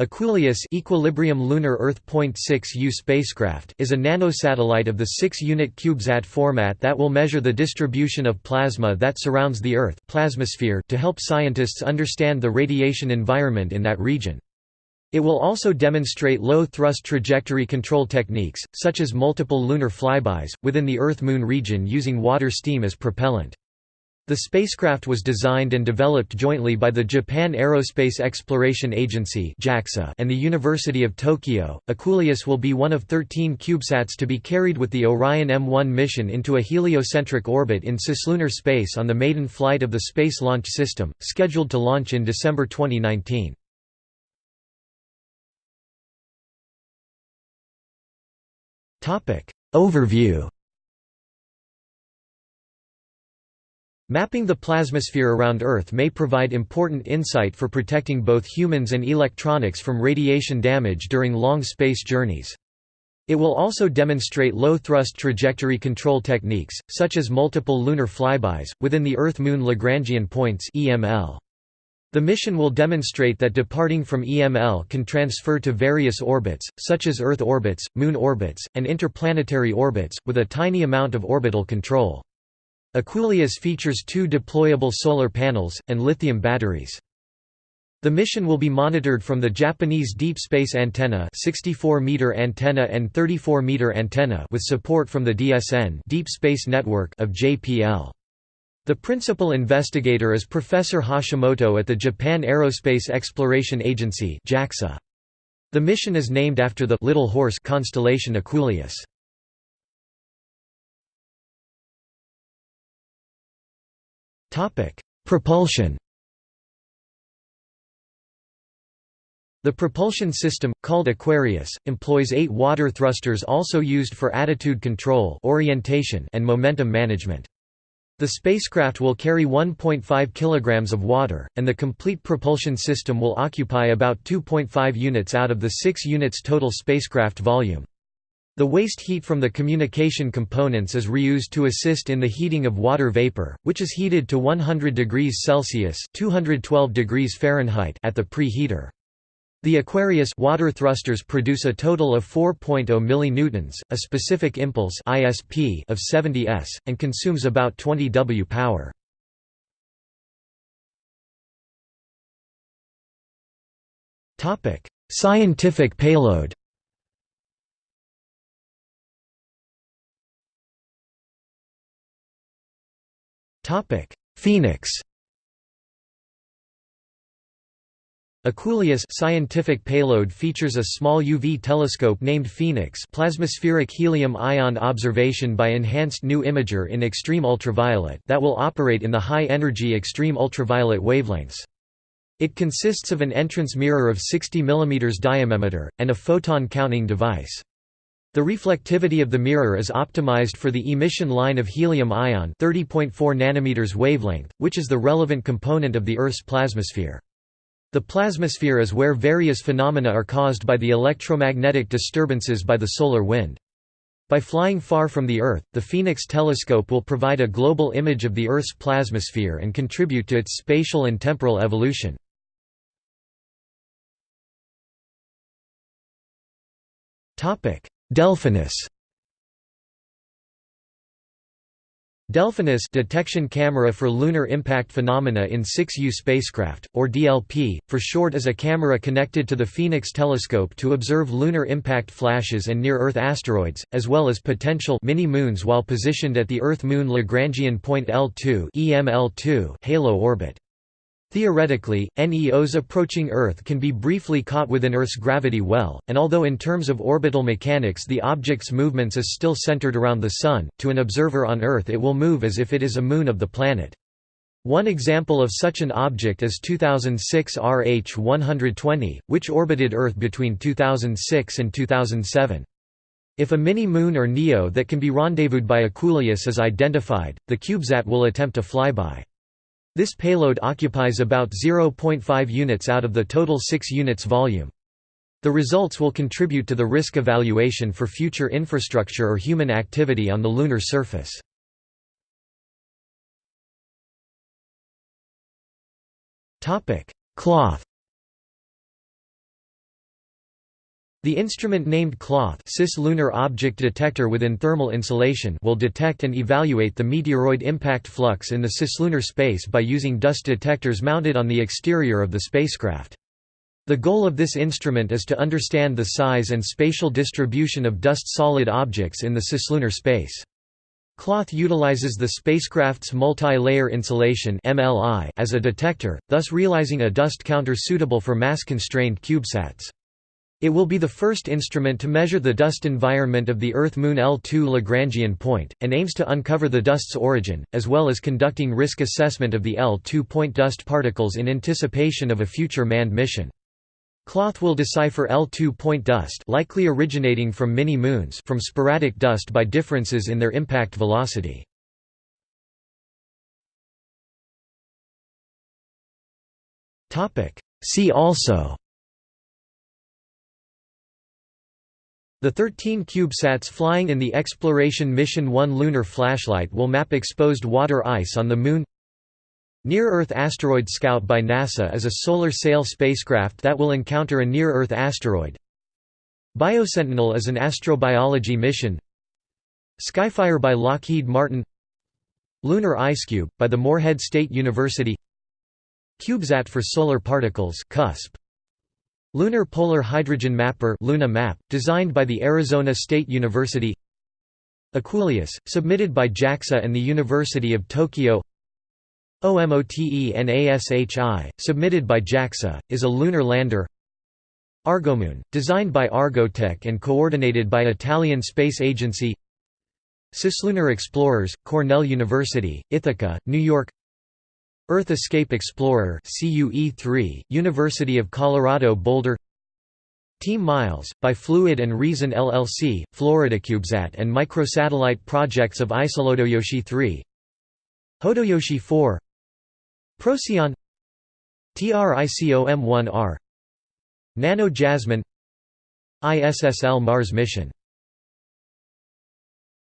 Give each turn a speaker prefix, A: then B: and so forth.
A: EQUULEUS Equilibrium Lunar Earth .6U spacecraft is a nanosatellite of the 6-unit CubeSat format that will measure the distribution of plasma that surrounds the Earth plasmasphere to help scientists understand the radiation environment in that region. It will also demonstrate low-thrust trajectory control techniques, such as multiple lunar flybys, within the Earth-Moon region using water steam as propellant. The spacecraft was designed and developed jointly by the Japan Aerospace Exploration Agency and the University of Tokyo. EQUULEUS will be one of 13 CubeSats to be carried with the Orion M1 mission into a heliocentric orbit in cislunar space on the maiden flight of the Space Launch System, scheduled to launch in December 2019. Overview Mapping the plasmasphere around Earth may provide important insight for protecting both humans and electronics from radiation damage during long space journeys. It will also demonstrate low-thrust trajectory control techniques, such as multiple lunar flybys, within the Earth-Moon Lagrangian points The mission will demonstrate that departing from EML can transfer to various orbits, such as Earth orbits, Moon orbits, and interplanetary orbits, with a tiny amount of orbital control. EQUULEUS features two deployable solar panels, and lithium batteries. The mission will be monitored from the Japanese Deep Space Antenna 64-meter antenna and 34-meter antenna with support from the DSN Deep Space Network of JPL. The principal investigator is Professor Hashimoto at the Japan Aerospace Exploration Agency JAXA. The mission is named after the Little Horse constellation Equuleus. Propulsion The propulsion system, called Aquarius, employs eight water thrusters also used for attitude control orientation and momentum management. The spacecraft will carry 1.5 kg of water, and the complete propulsion system will occupy about 2.5 units out of the 6 units total spacecraft volume. The waste heat from the communication components is reused to assist in the heating of water vapor, which is heated to 100 degrees Celsius (212 degrees Fahrenheit) at the preheater. The Aquarius water thrusters produce a total of 4.0 millinewtons, a specific impulse (ISP) of 70 s, and consumes about 20 W power. Topic: Scientific payload. Topic: Phoenix. EQUULEUS scientific payload features a small UV telescope named Phoenix plasmaspheric helium-ion observation by Enhanced New Imager in extreme ultraviolet that will operate in the high-energy extreme ultraviolet wavelengths. It consists of an entrance mirror of 60 mm diameter, and a photon counting device. The reflectivity of the mirror is optimized for the emission line of helium ion 30.4 nanometers wavelength, which is the relevant component of the Earth's plasmasphere. The plasmasphere is where various phenomena are caused by the electromagnetic disturbances by the solar wind. By flying far from the Earth, the Phoenix telescope will provide a global image of the Earth's plasmasphere and contribute to its spatial and temporal evolution. Delphinus Delphinus detection camera for lunar impact phenomena in 6U spacecraft, or DLP, for short is a camera connected to the Phoenix telescope to observe lunar impact flashes and near-Earth asteroids, as well as potential mini-moons while positioned at the Earth-Moon Lagrangian point L2 halo orbit. Theoretically, NEOs approaching Earth can be briefly caught within Earth's gravity well, and although in terms of orbital mechanics the object's movements is still centered around the Sun, to an observer on Earth it will move as if it is a moon of the planet. One example of such an object is 2006 RH-120, which orbited Earth between 2006 and 2007. If a mini-moon or NEO that can be rendezvoused by EQUULEUS is identified, the CubeSat will attempt a flyby. This payload occupies about 0.5 units out of the total 6 units volume. The results will contribute to the risk evaluation for future infrastructure or human activity on the lunar surface. Cloth The instrument named CLOTH Cislunar Object Detector within thermal insulation will detect and evaluate the meteoroid impact flux in the cislunar space by using dust detectors mounted on the exterior of the spacecraft. The goal of this instrument is to understand the size and spatial distribution of dust-solid objects in the cislunar space. Cloth utilizes the spacecraft's multi-layer insulation as a detector, thus realizing a dust counter suitable for mass-constrained CubeSats. It will be the first instrument to measure the dust environment of the Earth-Moon L2 Lagrangian point, and aims to uncover the dust's origin, as well as conducting risk assessment of the L2 point dust particles in anticipation of a future manned mission. Cloth will decipher L2 point dust likely originating from mini-moons from sporadic dust by differences in their impact velocity. See also The 13 CubeSats flying in the Exploration Mission 1 lunar flashlight will map exposed water ice on the Moon. Near-Earth Asteroid Scout by NASA is a solar sail spacecraft that will encounter a near-Earth asteroid. Biosentinel is an astrobiology mission. Skyfire by Lockheed Martin. Lunar IceCube, by the Morehead State University. CubeSat for Solar Particles CUSP, Lunar Polar Hydrogen Mapper Luna Map, designed by the Arizona State University. EQUULEUS, submitted by JAXA and the University of Tokyo. OMOTENASHI, submitted by JAXA, is a lunar lander. Argomoon, designed by Argotec and coordinated by Italian Space Agency. Cislunar Explorers, Cornell University, Ithaca, New York Earth Escape Explorer CUE-3, University of Colorado Boulder Team Miles, by Fluid and Reason LLC, FloridaCubeSat and microsatellite projects of Isolodoyoshi 3 Hodoyoshi 4 Procyon TRICOM-1R Nano Jasmine ISSL Mars mission